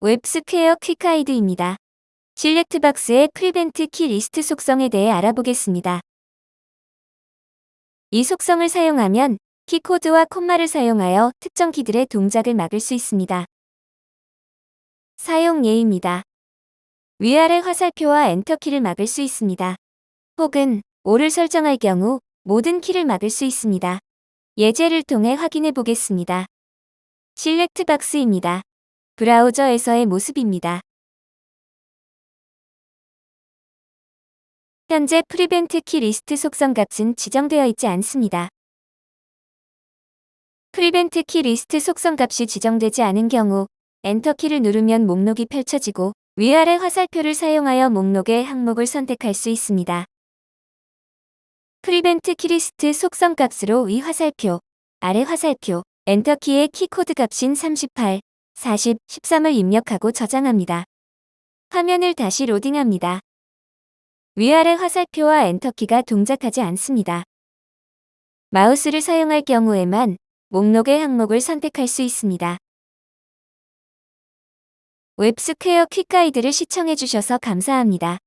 WebSquare quick guide입니다. select box의 prevent key list 속성에 대해 알아보겠습니다. 이 속성을 사용하면 key code와 콤마를 사용하여 특정 키들의 동작을 막을 수 있습니다. 사용 예입니다. 위아래 화살표와 엔터키를 막을 수 있습니다. 혹은 all을 설정할 경우 모든 키를 막을 수 있습니다. 예제를 통해 확인해 보겠습니다. Select box입니다. 브라우저에서의 모습입니다. 현재 prevent key list 속성 값은 지정되어 있지 않습니다. prevent key list 속성 값이 지정되지 않은 경우 엔터 키를 누르면 목록이 펼쳐지고 위아래 화살표를 사용하여 목록의 항목을 선택할 수 있습니다. prevent key list 속성 값으로 위 화살표, 아래 화살표, 엔터 키의 key code 값인 38, 40, 13을 입력하고 저장합니다. 화면을 다시 로딩합니다. 위아래 화살표와 엔터키가 동작하지 않습니다. 마우스를 사용할 경우에만 목록의 항목을 선택할 수 있습니다. WebSquare quick guide를 시청해주셔서 감사합니다.